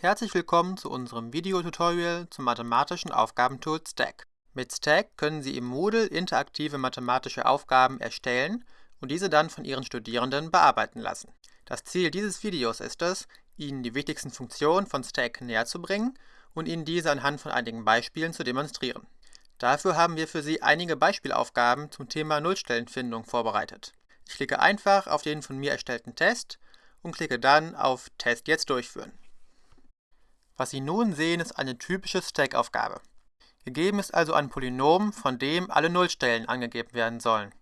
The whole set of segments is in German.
Herzlich willkommen zu unserem Videotutorial zum mathematischen Aufgabentool Stack. Mit Stack können Sie im Moodle interaktive mathematische Aufgaben erstellen und diese dann von Ihren Studierenden bearbeiten lassen. Das Ziel dieses Videos ist es, Ihnen die wichtigsten Funktionen von Stack näher zu bringen und Ihnen diese anhand von einigen Beispielen zu demonstrieren. Dafür haben wir für Sie einige Beispielaufgaben zum Thema Nullstellenfindung vorbereitet. Ich klicke einfach auf den von mir erstellten Test und klicke dann auf Test jetzt durchführen. Was Sie nun sehen, ist eine typische Stack-Aufgabe. Gegeben ist also ein Polynom, von dem alle Nullstellen angegeben werden sollen.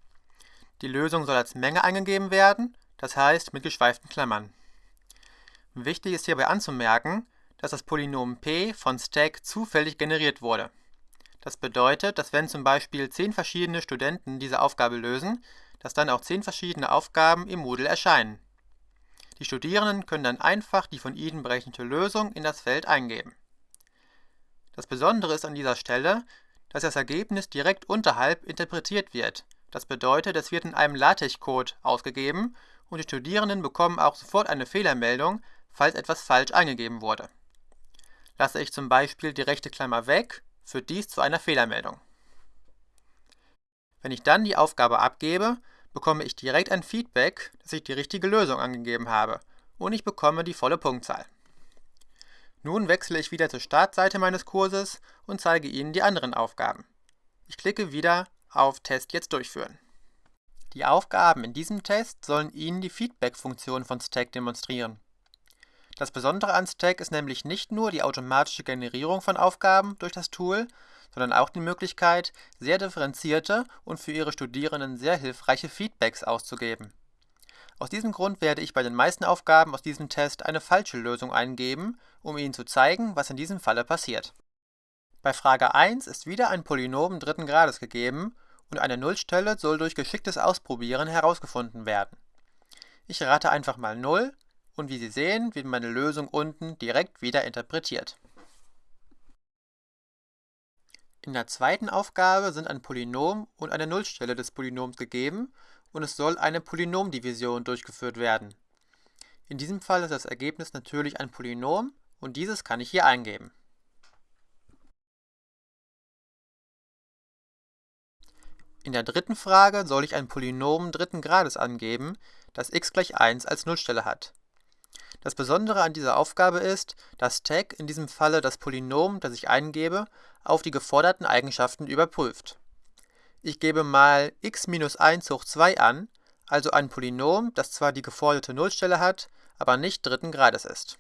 Die Lösung soll als Menge eingegeben werden, das heißt mit geschweiften Klammern. Wichtig ist hierbei anzumerken, dass das Polynom p von Stack zufällig generiert wurde. Das bedeutet, dass wenn zum Beispiel 10 verschiedene Studenten diese Aufgabe lösen, dass dann auch 10 verschiedene Aufgaben im Moodle erscheinen. Die Studierenden können dann einfach die von ihnen berechnete Lösung in das Feld eingeben. Das Besondere ist an dieser Stelle, dass das Ergebnis direkt unterhalb interpretiert wird. Das bedeutet, es wird in einem LaTeX-Code ausgegeben und die Studierenden bekommen auch sofort eine Fehlermeldung, falls etwas falsch eingegeben wurde. Lasse ich zum Beispiel die rechte Klammer weg, führt dies zu einer Fehlermeldung. Wenn ich dann die Aufgabe abgebe, bekomme ich direkt ein Feedback, dass ich die richtige Lösung angegeben habe und ich bekomme die volle Punktzahl. Nun wechsle ich wieder zur Startseite meines Kurses und zeige Ihnen die anderen Aufgaben. Ich klicke wieder auf Test jetzt durchführen. Die Aufgaben in diesem Test sollen Ihnen die Feedback-Funktion von Stack demonstrieren. Das Besondere an Stack ist nämlich nicht nur die automatische Generierung von Aufgaben durch das Tool, sondern auch die Möglichkeit, sehr differenzierte und für Ihre Studierenden sehr hilfreiche Feedbacks auszugeben. Aus diesem Grund werde ich bei den meisten Aufgaben aus diesem Test eine falsche Lösung eingeben, um Ihnen zu zeigen, was in diesem Falle passiert. Bei Frage 1 ist wieder ein Polynom dritten Grades gegeben und eine Nullstelle soll durch geschicktes Ausprobieren herausgefunden werden. Ich rate einfach mal 0 und wie Sie sehen, wird meine Lösung unten direkt wieder interpretiert. In der zweiten Aufgabe sind ein Polynom und eine Nullstelle des Polynoms gegeben und es soll eine Polynomdivision durchgeführt werden. In diesem Fall ist das Ergebnis natürlich ein Polynom und dieses kann ich hier eingeben. In der dritten Frage soll ich ein Polynom dritten Grades angeben, das x gleich 1 als Nullstelle hat. Das Besondere an dieser Aufgabe ist, dass Tag in diesem Falle das Polynom, das ich eingebe, auf die geforderten Eigenschaften überprüft. Ich gebe mal x-1 hoch 2 an, also ein Polynom, das zwar die geforderte Nullstelle hat, aber nicht dritten Grades ist.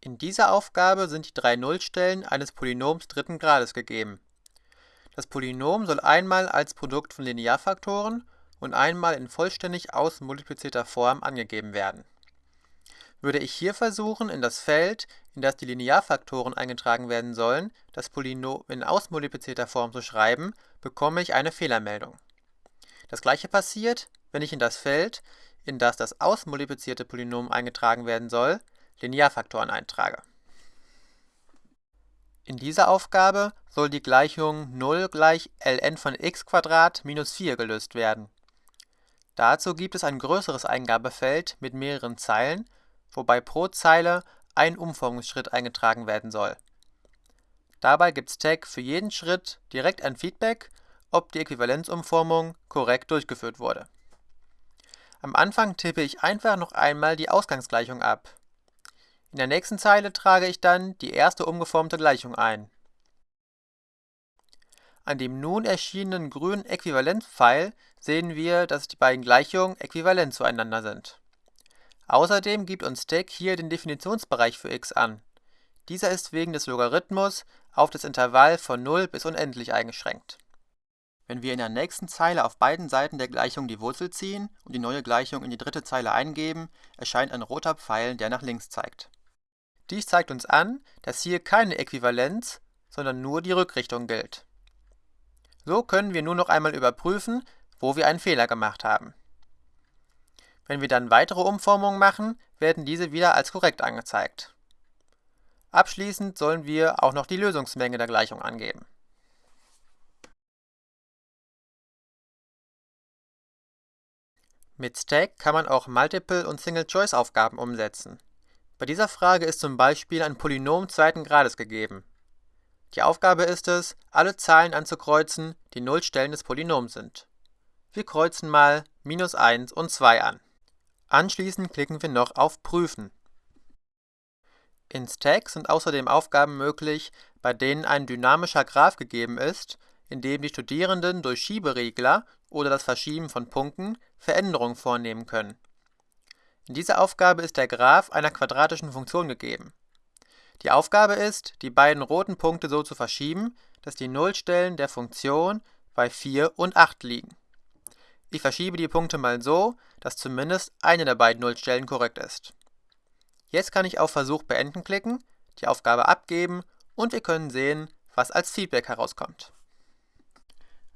In dieser Aufgabe sind die drei Nullstellen eines Polynoms dritten Grades gegeben. Das Polynom soll einmal als Produkt von Linearfaktoren und einmal in vollständig ausmultiplizierter Form angegeben werden. Würde ich hier versuchen, in das Feld, in das die Linearfaktoren eingetragen werden sollen, das Polynom in ausmultiplizierter Form zu schreiben, bekomme ich eine Fehlermeldung. Das gleiche passiert, wenn ich in das Feld, in das das ausmultiplizierte Polynom eingetragen werden soll, Linearfaktoren eintrage. In dieser Aufgabe soll die Gleichung 0 gleich ln von x minus 4 gelöst werden. Dazu gibt es ein größeres Eingabefeld mit mehreren Zeilen, wobei pro Zeile ein Umformungsschritt eingetragen werden soll. Dabei gibt Stack für jeden Schritt direkt ein Feedback, ob die Äquivalenzumformung korrekt durchgeführt wurde. Am Anfang tippe ich einfach noch einmal die Ausgangsgleichung ab. In der nächsten Zeile trage ich dann die erste umgeformte Gleichung ein. An dem nun erschienenen grünen Äquivalenzpfeil sehen wir, dass die beiden Gleichungen äquivalent zueinander sind. Außerdem gibt uns Stack hier den Definitionsbereich für x an. Dieser ist wegen des Logarithmus auf das Intervall von 0 bis unendlich eingeschränkt. Wenn wir in der nächsten Zeile auf beiden Seiten der Gleichung die Wurzel ziehen und die neue Gleichung in die dritte Zeile eingeben, erscheint ein roter Pfeil, der nach links zeigt. Dies zeigt uns an, dass hier keine Äquivalenz, sondern nur die Rückrichtung gilt. So können wir nur noch einmal überprüfen, wo wir einen Fehler gemacht haben. Wenn wir dann weitere Umformungen machen, werden diese wieder als korrekt angezeigt. Abschließend sollen wir auch noch die Lösungsmenge der Gleichung angeben. Mit Stack kann man auch Multiple- und Single-Choice-Aufgaben umsetzen. Bei dieser Frage ist zum Beispiel ein Polynom zweiten Grades gegeben. Die Aufgabe ist es, alle Zahlen anzukreuzen, die Nullstellen des Polynoms sind. Wir kreuzen mal minus 1 und 2 an. Anschließend klicken wir noch auf Prüfen. In Stack sind außerdem Aufgaben möglich, bei denen ein dynamischer Graph gegeben ist, in dem die Studierenden durch Schieberegler oder das Verschieben von Punkten Veränderungen vornehmen können. In dieser Aufgabe ist der Graph einer quadratischen Funktion gegeben. Die Aufgabe ist, die beiden roten Punkte so zu verschieben, dass die Nullstellen der Funktion bei 4 und 8 liegen. Ich verschiebe die Punkte mal so, dass zumindest eine der beiden Nullstellen korrekt ist. Jetzt kann ich auf Versuch beenden klicken, die Aufgabe abgeben und wir können sehen, was als Feedback herauskommt.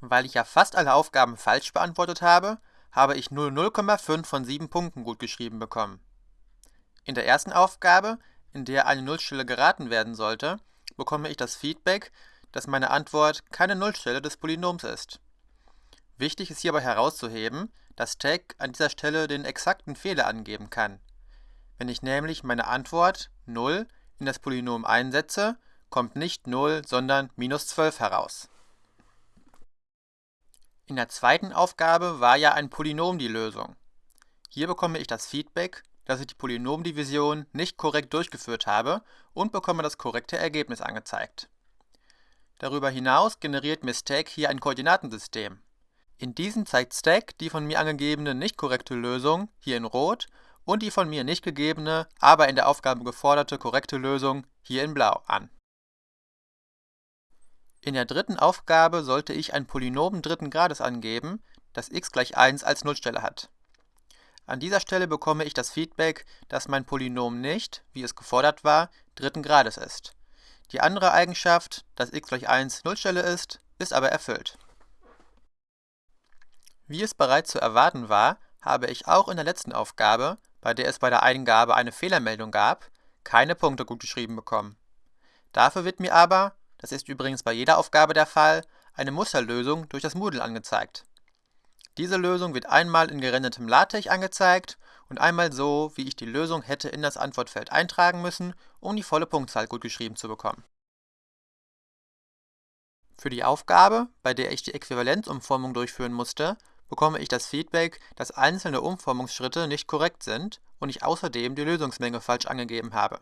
Weil ich ja fast alle Aufgaben falsch beantwortet habe, habe ich nur 0,5 von 7 Punkten gut geschrieben bekommen. In der ersten Aufgabe, in der eine Nullstelle geraten werden sollte, bekomme ich das Feedback, dass meine Antwort keine Nullstelle des Polynoms ist. Wichtig ist hierbei herauszuheben, dass Tag an dieser Stelle den exakten Fehler angeben kann. Wenn ich nämlich meine Antwort 0 in das Polynom einsetze, kommt nicht 0, sondern minus 12 heraus. In der zweiten Aufgabe war ja ein Polynom die Lösung. Hier bekomme ich das Feedback, dass ich die Polynomdivision nicht korrekt durchgeführt habe und bekomme das korrekte Ergebnis angezeigt. Darüber hinaus generiert mir Stack hier ein Koordinatensystem. In diesem zeigt Stack die von mir angegebene nicht korrekte Lösung, hier in Rot, und die von mir nicht gegebene, aber in der Aufgabe geforderte korrekte Lösung, hier in Blau, an. In der dritten Aufgabe sollte ich ein Polynom dritten Grades angeben, das x gleich 1 als Nullstelle hat. An dieser Stelle bekomme ich das Feedback, dass mein Polynom nicht, wie es gefordert war, dritten Grades ist. Die andere Eigenschaft, dass x gleich 1 Nullstelle ist, ist aber erfüllt. Wie es bereits zu erwarten war, habe ich auch in der letzten Aufgabe, bei der es bei der Eingabe eine Fehlermeldung gab, keine Punkte gut geschrieben bekommen. Dafür wird mir aber das ist übrigens bei jeder Aufgabe der Fall, eine Musterlösung durch das Moodle angezeigt. Diese Lösung wird einmal in gerendertem LaTeX angezeigt und einmal so, wie ich die Lösung hätte in das Antwortfeld eintragen müssen, um die volle Punktzahl gut geschrieben zu bekommen. Für die Aufgabe, bei der ich die Äquivalenzumformung durchführen musste, bekomme ich das Feedback, dass einzelne Umformungsschritte nicht korrekt sind und ich außerdem die Lösungsmenge falsch angegeben habe.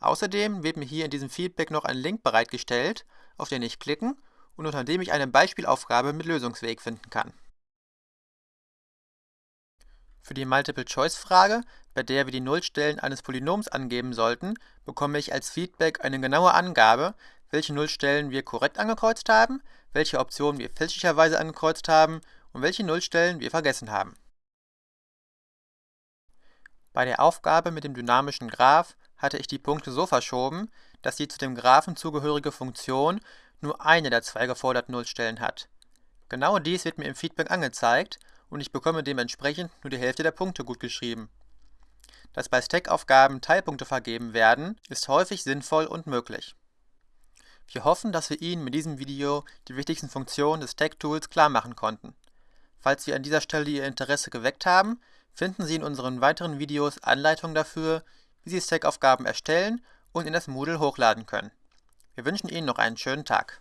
Außerdem wird mir hier in diesem Feedback noch ein Link bereitgestellt, auf den ich klicken und unter dem ich eine Beispielaufgabe mit Lösungsweg finden kann. Für die Multiple-Choice-Frage, bei der wir die Nullstellen eines Polynoms angeben sollten, bekomme ich als Feedback eine genaue Angabe, welche Nullstellen wir korrekt angekreuzt haben, welche Optionen wir fälschlicherweise angekreuzt haben und welche Nullstellen wir vergessen haben. Bei der Aufgabe mit dem dynamischen Graph hatte ich die Punkte so verschoben, dass die zu dem Graphen zugehörige Funktion nur eine der zwei geforderten Nullstellen hat. Genau dies wird mir im Feedback angezeigt und ich bekomme dementsprechend nur die Hälfte der Punkte gut geschrieben. Dass bei Stack-Aufgaben Teilpunkte vergeben werden, ist häufig sinnvoll und möglich. Wir hoffen, dass wir Ihnen mit diesem Video die wichtigsten Funktionen des Stack-Tools klar machen konnten. Falls wir an dieser Stelle Ihr Interesse geweckt haben, finden Sie in unseren weiteren Videos Anleitungen dafür, wie Sie Stack-Aufgaben erstellen und in das Moodle hochladen können. Wir wünschen Ihnen noch einen schönen Tag.